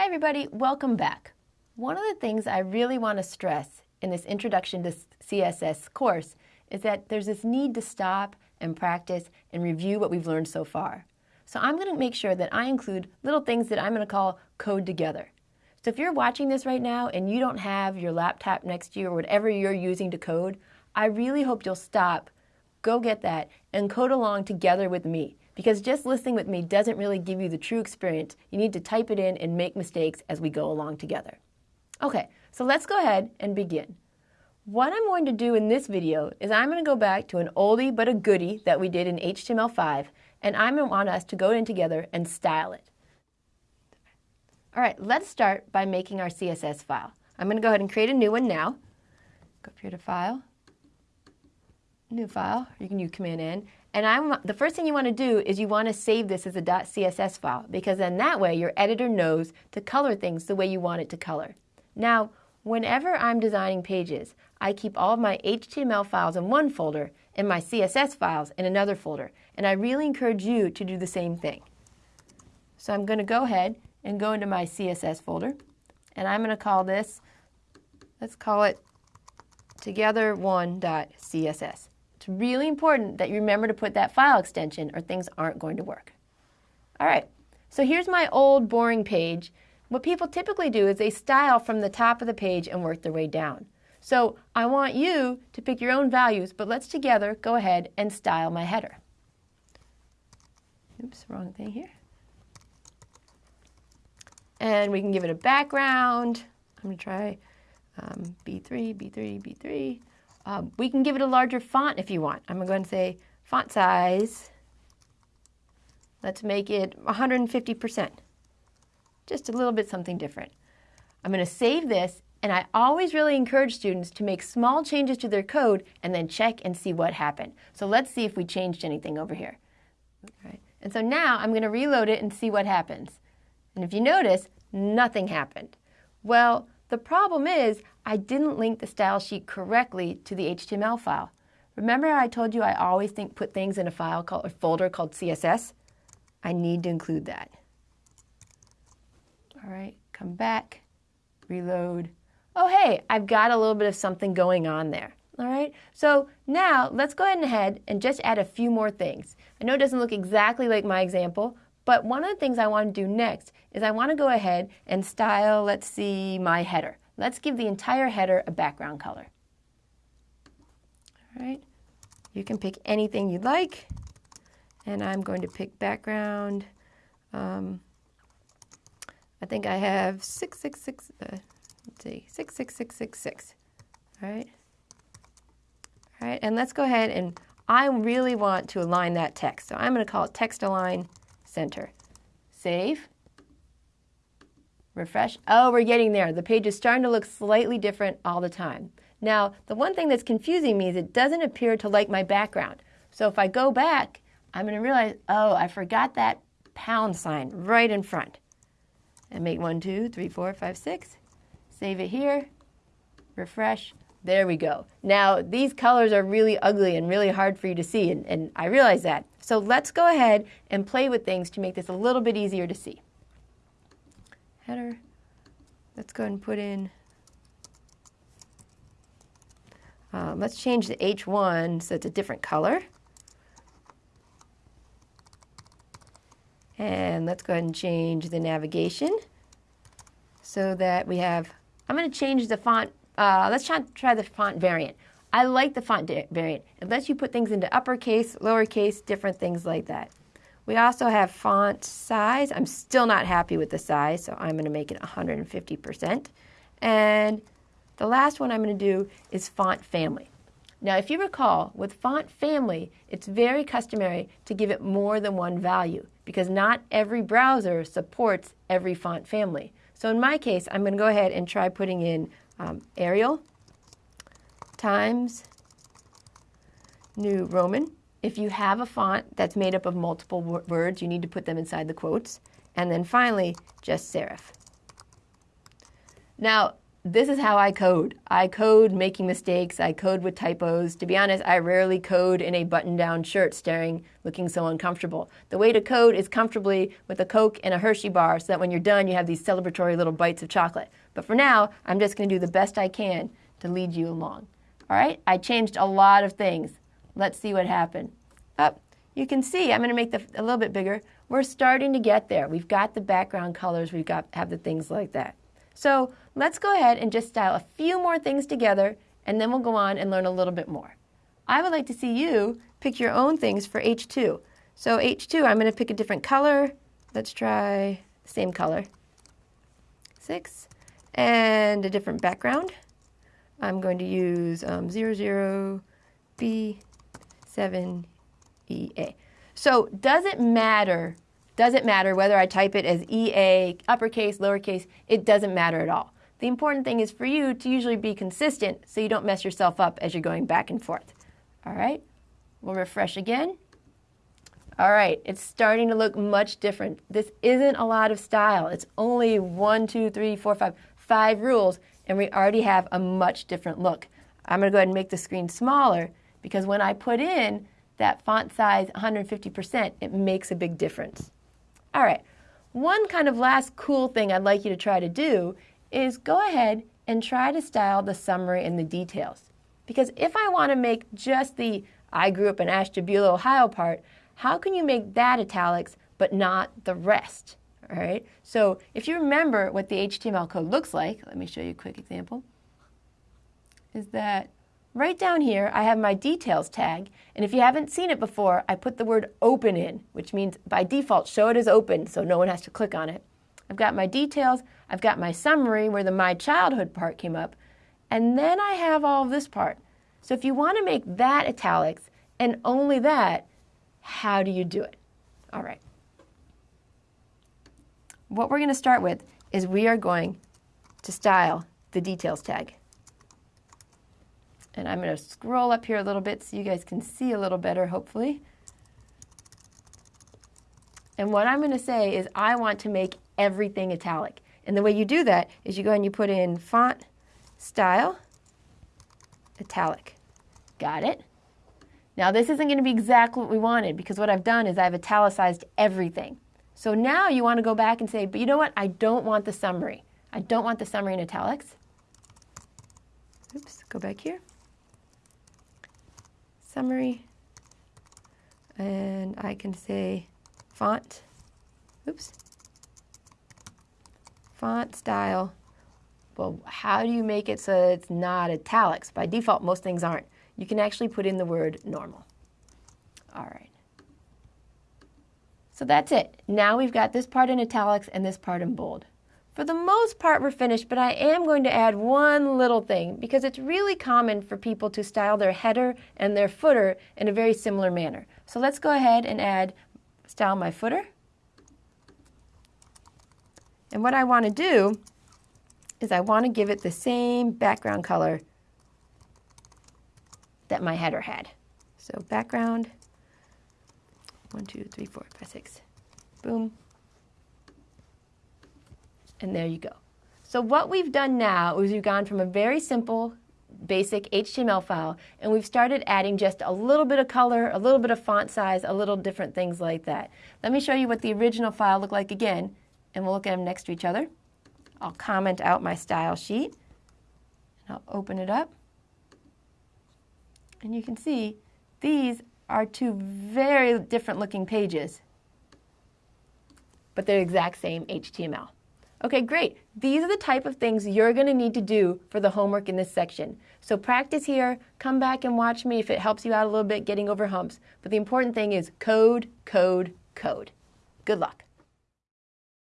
Hi everybody, welcome back. One of the things I really want to stress in this Introduction to CSS course is that there's this need to stop and practice and review what we've learned so far. So I'm going to make sure that I include little things that I'm going to call code together. So if you're watching this right now and you don't have your laptop next to you or whatever you're using to code, I really hope you'll stop, go get that, and code along together with me. Because just listening with me doesn't really give you the true experience. You need to type it in and make mistakes as we go along together. Okay, so let's go ahead and begin. What I'm going to do in this video is I'm going to go back to an oldie but a goodie that we did in HTML5, and I'm going to want us to go in together and style it. All right, let's start by making our CSS file. I'm going to go ahead and create a new one now. Go up here to File, New File. You can use Command N. And I'm, the first thing you want to do is you want to save this as a .css file because then that way your editor knows to color things the way you want it to color. Now, whenever I'm designing pages, I keep all of my HTML files in one folder and my CSS files in another folder. And I really encourage you to do the same thing. So I'm going to go ahead and go into my CSS folder. And I'm going to call this, let's call it together1.css. It's really important that you remember to put that file extension or things aren't going to work. All right, so here's my old boring page. What people typically do is they style from the top of the page and work their way down. So I want you to pick your own values, but let's together go ahead and style my header. Oops, wrong thing here. And we can give it a background. I'm going to try um, B3, B3, B3. Um, we can give it a larger font if you want. I'm going to say font size. Let's make it 150%. Just a little bit something different. I'm going to save this, and I always really encourage students to make small changes to their code and then check and see what happened. So let's see if we changed anything over here. All right. And so now I'm going to reload it and see what happens. And if you notice, nothing happened. Well, the problem is I didn't link the style sheet correctly to the HTML file. Remember I told you I always think put things in a file called a folder called CSS? I need to include that. All right, come back, reload. Oh, hey, I've got a little bit of something going on there. All right, so now let's go ahead and just add a few more things. I know it doesn't look exactly like my example, but one of the things I want to do next is I want to go ahead and style, let's see, my header. Let's give the entire header a background color. All right, you can pick anything you'd like, and I'm going to pick background. Um, I think I have 666, uh, let's see, 66666. All right. All right, and let's go ahead and I really want to align that text. So I'm going to call it text align center. Save. Refresh. Oh, we're getting there. The page is starting to look slightly different all the time. Now, the one thing that's confusing me is it doesn't appear to like my background. So if I go back, I'm going to realize, oh, I forgot that pound sign right in front. And make one, two, three, four, five, six. Save it here. Refresh. There we go. Now, these colors are really ugly and really hard for you to see, and, and, I realize that. So let's go ahead and play with things to make this a little bit easier to see. Header. Let's go ahead and put in, uh, let's change the H1 so it's a different color. And let's go ahead and change the navigation so that we have, I'm going to change the font uh, let's try, try the font variant. I like the font variant. It lets you put things into uppercase, lowercase, different things like that. We also have font size. I'm still not happy with the size, so I'm going to make it 150%. And the last one I'm going to do is font family. Now, if you recall, with font family, it's very customary to give it more than one value because not every browser supports every font family. So in my case, I'm going to go ahead and try putting in um, Arial times New Roman. If you have a font that's made up of multiple words, you need to put them inside the quotes. And then finally, just serif. Now, this is how I code. I code making mistakes. I code with typos. To be honest, I rarely code in a button down shirt staring, looking so uncomfortable. The way to code is comfortably with a Coke and a Hershey bar so that when you're done, you have these celebratory little bites of chocolate. But for now, I'm just going to do the best I can to lead you along. All right, I changed a lot of things. Let's see what happened. Up, you can see, I'm going to make the a little bit bigger. We're starting to get there. We've got the background colors, we've got have the things like that. So let's go ahead and just style a few more things together and then we'll go on and learn a little bit more. I would like to see you pick your own things for H2. So H2, I'm going to pick a different color. Let's try the same color. Six. And a different background. I'm going to use um, 00B7EA. So does it matter doesn't matter whether I type it as EA, uppercase, lowercase, it doesn't matter at all. The important thing is for you to usually be consistent so you don't mess yourself up as you're going back and forth. All right, we'll refresh again. All right, it's starting to look much different. This isn't a lot of style. It's only one, two, three, four, five, five rules, and we already have a much different look. I'm gonna go ahead and make the screen smaller because when I put in that font size 150%, it makes a big difference. All right, one kind of last cool thing I'd like you to try to do is go ahead and try to style the summary and the details. Because if I want to make just the I grew up in Ashtabula, Ohio part, how can you make that italics but not the rest? All right, so if you remember what the HTML code looks like, let me show you a quick example, is that Right down here, I have my details tag, and if you haven't seen it before, I put the word open in, which means by default, show it as open so no one has to click on it. I've got my details, I've got my summary where the my childhood part came up, and then I have all of this part. So if you want to make that italics and only that, how do you do it? All right. What we're going to start with is we are going to style the details tag. And I'm going to scroll up here a little bit so you guys can see a little better, hopefully. And what I'm going to say is I want to make everything italic. And the way you do that is you go and you put in font style italic. Got it? Now this isn't going to be exactly what we wanted because what I've done is I've italicized everything. So now you want to go back and say, but you know what? I don't want the summary. I don't want the summary in italics. Oops, go back here summary and I can say font, oops, font style. Well, how do you make it so it's not italics? By default, most things aren't. You can actually put in the word normal. All right. So that's it. Now we've got this part in italics and this part in bold. For the most part, we're finished, but I am going to add one little thing because it's really common for people to style their header and their footer in a very similar manner. So let's go ahead and add style my footer. And what I want to do is I want to give it the same background color that my header had. So background, one, two, three, four, five, six, boom, and there you go. So what we've done now is we've gone from a very simple basic HTML file and we've started adding just a little bit of color, a little bit of font size, a little different things like that. Let me show you what the original file looked like again and we'll look at them next to each other. I'll comment out my style sheet and I'll open it up and you can see these are two very different looking pages but they're the exact same HTML. Okay, great. These are the type of things you're going to need to do for the homework in this section. So practice here, come back and watch me if it helps you out a little bit getting over humps. But the important thing is code, code, code. Good luck.